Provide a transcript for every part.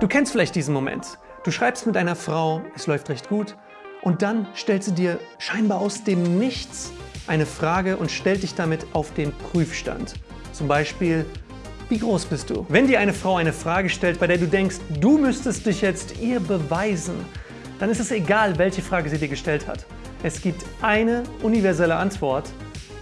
Du kennst vielleicht diesen Moment. Du schreibst mit einer Frau, es läuft recht gut und dann stellt sie dir scheinbar aus dem Nichts eine Frage und stellt dich damit auf den Prüfstand. Zum Beispiel, wie groß bist du? Wenn dir eine Frau eine Frage stellt, bei der du denkst, du müsstest dich jetzt ihr beweisen, dann ist es egal, welche Frage sie dir gestellt hat. Es gibt eine universelle Antwort,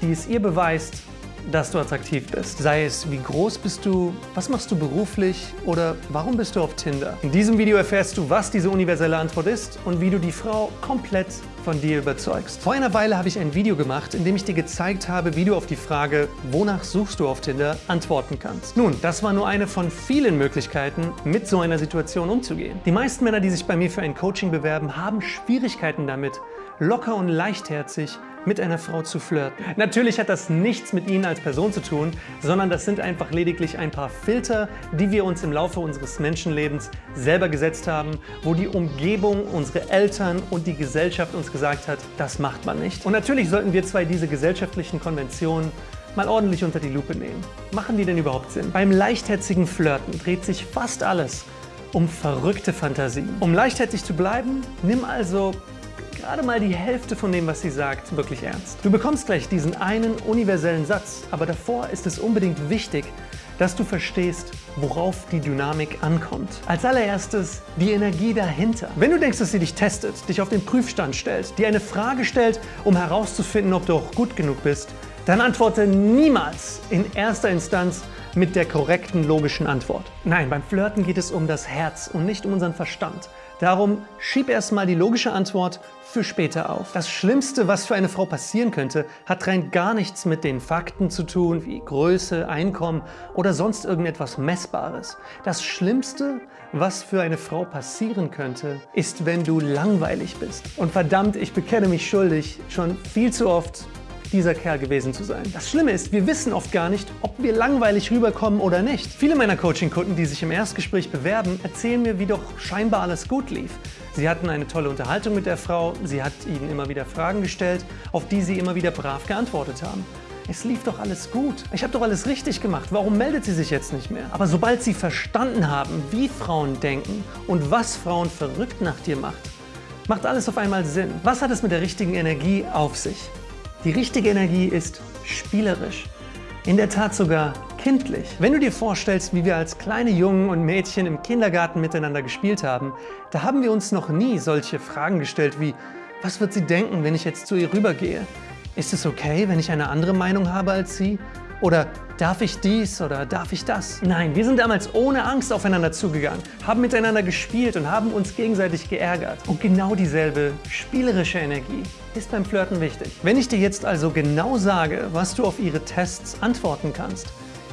die es ihr beweist, dass du attraktiv bist. Sei es, wie groß bist du, was machst du beruflich oder warum bist du auf Tinder. In diesem Video erfährst du, was diese universelle Antwort ist und wie du die Frau komplett von dir überzeugst. Vor einer Weile habe ich ein Video gemacht, in dem ich dir gezeigt habe, wie du auf die Frage, wonach suchst du auf Tinder, antworten kannst. Nun, das war nur eine von vielen Möglichkeiten, mit so einer Situation umzugehen. Die meisten Männer, die sich bei mir für ein Coaching bewerben, haben Schwierigkeiten damit, locker und leichtherzig mit einer Frau zu flirten. Natürlich hat das nichts mit Ihnen als Person zu tun, sondern das sind einfach lediglich ein paar Filter, die wir uns im Laufe unseres Menschenlebens selber gesetzt haben, wo die Umgebung, unsere Eltern und die Gesellschaft uns gesagt hat, das macht man nicht. Und natürlich sollten wir zwei diese gesellschaftlichen Konventionen mal ordentlich unter die Lupe nehmen. Machen die denn überhaupt Sinn? Beim leichtherzigen Flirten dreht sich fast alles um verrückte Fantasien. Um leichtherzig zu bleiben, nimm also gerade mal die Hälfte von dem, was sie sagt, wirklich ernst. Du bekommst gleich diesen einen universellen Satz, aber davor ist es unbedingt wichtig, dass du verstehst, worauf die Dynamik ankommt. Als allererstes die Energie dahinter. Wenn du denkst, dass sie dich testet, dich auf den Prüfstand stellt, dir eine Frage stellt, um herauszufinden, ob du auch gut genug bist, dann antworte niemals in erster Instanz mit der korrekten logischen Antwort. Nein, beim Flirten geht es um das Herz und nicht um unseren Verstand. Darum schieb erstmal die logische Antwort für später auf. Das Schlimmste, was für eine Frau passieren könnte, hat rein gar nichts mit den Fakten zu tun, wie Größe, Einkommen oder sonst irgendetwas Messbares. Das Schlimmste, was für eine Frau passieren könnte, ist, wenn du langweilig bist. Und verdammt, ich bekenne mich schuldig, schon viel zu oft dieser Kerl gewesen zu sein. Das Schlimme ist, wir wissen oft gar nicht, ob wir langweilig rüberkommen oder nicht. Viele meiner Coaching-Kunden, die sich im Erstgespräch bewerben, erzählen mir, wie doch scheinbar alles gut lief. Sie hatten eine tolle Unterhaltung mit der Frau, sie hat ihnen immer wieder Fragen gestellt, auf die sie immer wieder brav geantwortet haben. Es lief doch alles gut. Ich habe doch alles richtig gemacht. Warum meldet sie sich jetzt nicht mehr? Aber sobald sie verstanden haben, wie Frauen denken und was Frauen verrückt nach dir macht, macht alles auf einmal Sinn. Was hat es mit der richtigen Energie auf sich? Die richtige Energie ist spielerisch, in der Tat sogar kindlich. Wenn du dir vorstellst, wie wir als kleine Jungen und Mädchen im Kindergarten miteinander gespielt haben, da haben wir uns noch nie solche Fragen gestellt wie, was wird sie denken, wenn ich jetzt zu ihr rübergehe? Ist es okay, wenn ich eine andere Meinung habe als sie? Oder darf ich dies oder darf ich das? Nein, wir sind damals ohne Angst aufeinander zugegangen, haben miteinander gespielt und haben uns gegenseitig geärgert. Und genau dieselbe spielerische Energie ist beim Flirten wichtig. Wenn ich dir jetzt also genau sage, was du auf ihre Tests antworten kannst,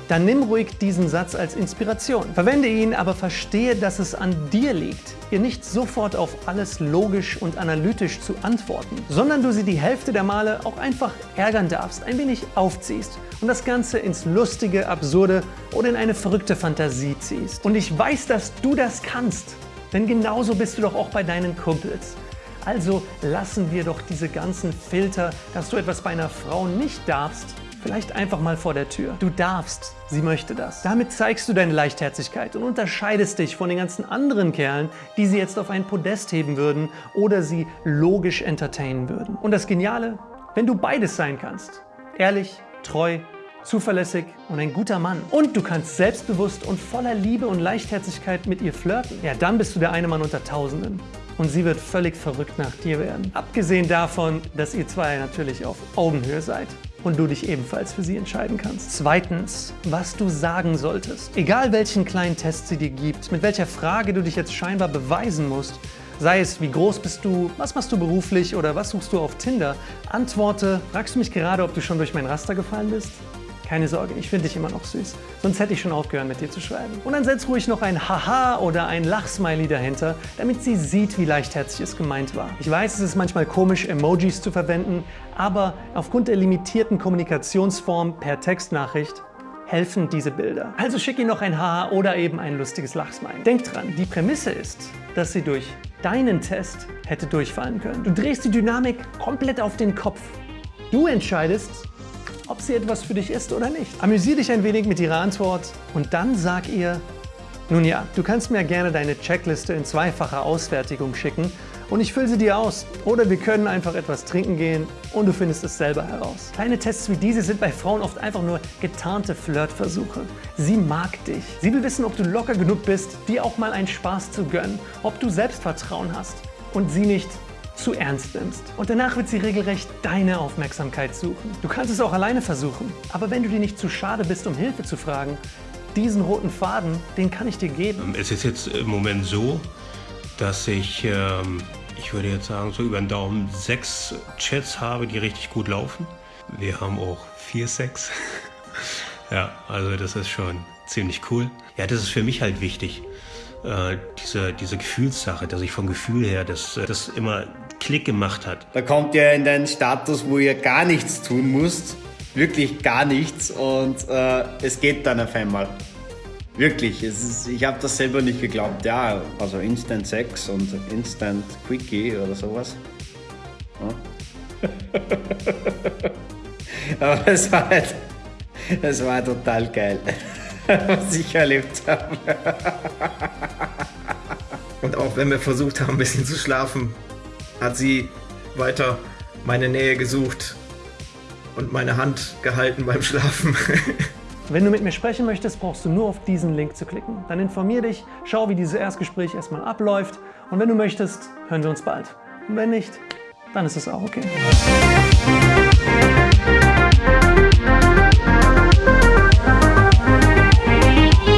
dann nimm ruhig diesen Satz als Inspiration. Verwende ihn, aber verstehe, dass es an dir liegt, ihr nicht sofort auf alles logisch und analytisch zu antworten, sondern du sie die Hälfte der Male auch einfach ärgern darfst, ein wenig aufziehst und das Ganze ins Lustige, Absurde oder in eine verrückte Fantasie ziehst. Und ich weiß, dass du das kannst, denn genauso bist du doch auch bei deinen Kumpels. Also lassen wir doch diese ganzen Filter, dass du etwas bei einer Frau nicht darfst, vielleicht einfach mal vor der Tür. Du darfst, sie möchte das. Damit zeigst du deine Leichtherzigkeit und unterscheidest dich von den ganzen anderen Kerlen, die sie jetzt auf ein Podest heben würden oder sie logisch entertainen würden. Und das Geniale, wenn du beides sein kannst, ehrlich, treu, zuverlässig und ein guter Mann. Und du kannst selbstbewusst und voller Liebe und Leichtherzigkeit mit ihr flirten. Ja, dann bist du der eine Mann unter Tausenden und sie wird völlig verrückt nach dir werden. Abgesehen davon, dass ihr zwei natürlich auf Augenhöhe seid und du dich ebenfalls für sie entscheiden kannst. Zweitens, was du sagen solltest. Egal welchen kleinen Test sie dir gibt, mit welcher Frage du dich jetzt scheinbar beweisen musst, sei es wie groß bist du, was machst du beruflich oder was suchst du auf Tinder, antworte, fragst du mich gerade, ob du schon durch mein Raster gefallen bist? Keine Sorge, ich finde dich immer noch süß. Sonst hätte ich schon aufgehört, mit dir zu schreiben. Und dann setz ruhig noch ein Haha oder ein Lachsmiley dahinter, damit sie sieht, wie leichtherzig es gemeint war. Ich weiß, es ist manchmal komisch, Emojis zu verwenden, aber aufgrund der limitierten Kommunikationsform per Textnachricht helfen diese Bilder. Also schick ihr noch ein Haha oder eben ein lustiges Lachsmiley. Denk dran, die Prämisse ist, dass sie durch deinen Test hätte durchfallen können. Du drehst die Dynamik komplett auf den Kopf. Du entscheidest, ob sie etwas für dich ist oder nicht. Amüsier dich ein wenig mit ihrer Antwort und dann sag ihr, Nun ja, du kannst mir gerne deine Checkliste in zweifacher Ausfertigung schicken und ich fülle sie dir aus. Oder wir können einfach etwas trinken gehen und du findest es selber heraus. Kleine Tests wie diese sind bei Frauen oft einfach nur getarnte Flirtversuche. Sie mag dich. Sie will wissen, ob du locker genug bist, dir auch mal einen Spaß zu gönnen, ob du Selbstvertrauen hast und sie nicht zu ernst nimmst. Und danach wird sie regelrecht deine Aufmerksamkeit suchen. Du kannst es auch alleine versuchen, aber wenn du dir nicht zu schade bist, um Hilfe zu fragen, diesen roten Faden, den kann ich dir geben. Es ist jetzt im Moment so, dass ich, ähm, ich würde jetzt sagen, so über den Daumen sechs Chats habe, die richtig gut laufen. Wir haben auch vier Sex. ja, also das ist schon ziemlich cool. Ja, das ist für mich halt wichtig. Äh, diese, diese Gefühlssache, dass ich vom Gefühl her das, das immer Klick gemacht hat. Da kommt ihr in den Status, wo ihr gar nichts tun müsst wirklich gar nichts und äh, es geht dann auf einmal. Wirklich, ist, ich habe das selber nicht geglaubt. Ja, also Instant Sex und Instant Quickie oder sowas. Ja. Aber es war halt, es war total geil, was ich erlebt habe. Und auch wenn wir versucht haben, ein bisschen zu schlafen, hat sie weiter meine Nähe gesucht und meine Hand gehalten beim Schlafen. Wenn du mit mir sprechen möchtest, brauchst du nur auf diesen Link zu klicken. Dann informier dich, schau, wie dieses Erstgespräch erstmal abläuft und wenn du möchtest, hören wir uns bald. Und wenn nicht, dann ist es auch okay.